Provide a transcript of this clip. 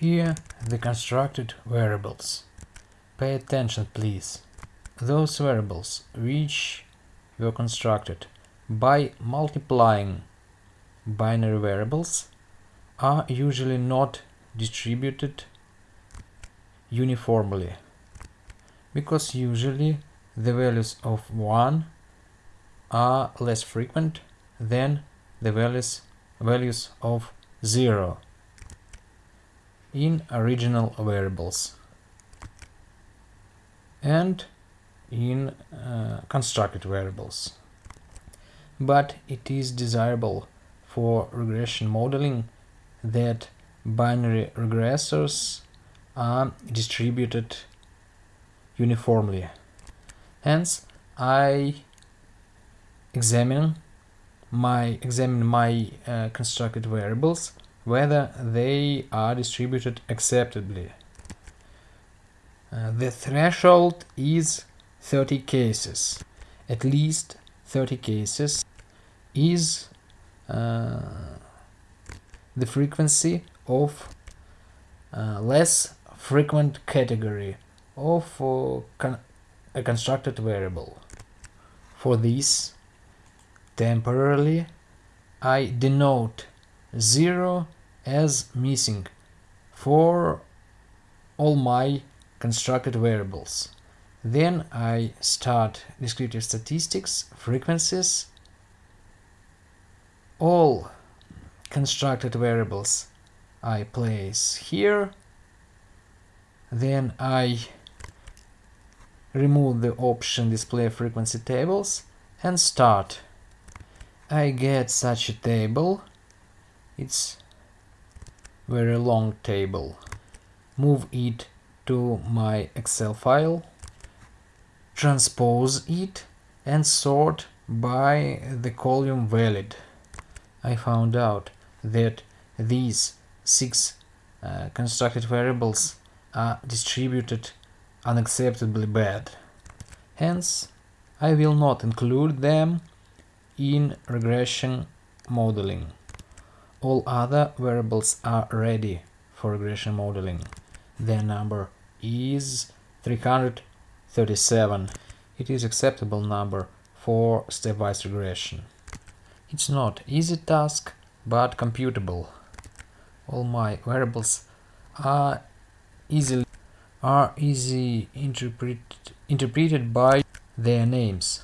Here the constructed variables. Pay attention please. Those variables which were constructed by multiplying binary variables are usually not distributed uniformly because usually the values of 1 are less frequent than the values values of 0 in original variables and in uh, constructed variables. But it is desirable for regression modeling that binary regressors are distributed uniformly. Hence, I examine my examine my uh, constructed variables whether they are distributed acceptably. Uh, the threshold is 30 cases. At least 30 cases is uh, the frequency of uh, less frequent category of uh, con a constructed variable. For this, temporarily, I denote 0 as missing for all my constructed variables. Then I start descriptive statistics, frequencies, all constructed variables I place here, then I remove the option display frequency tables and start. I get such a table, it's very long table. Move it to my Excel file, transpose it and sort by the column valid. I found out that these six uh, constructed variables are distributed unacceptably bad. Hence, I will not include them in regression modeling. All other variables are ready for regression modeling. Their number is 337. It is acceptable number for stepwise regression. It's not easy task, but computable. All my variables are easily are easy interpret, interpreted by their names.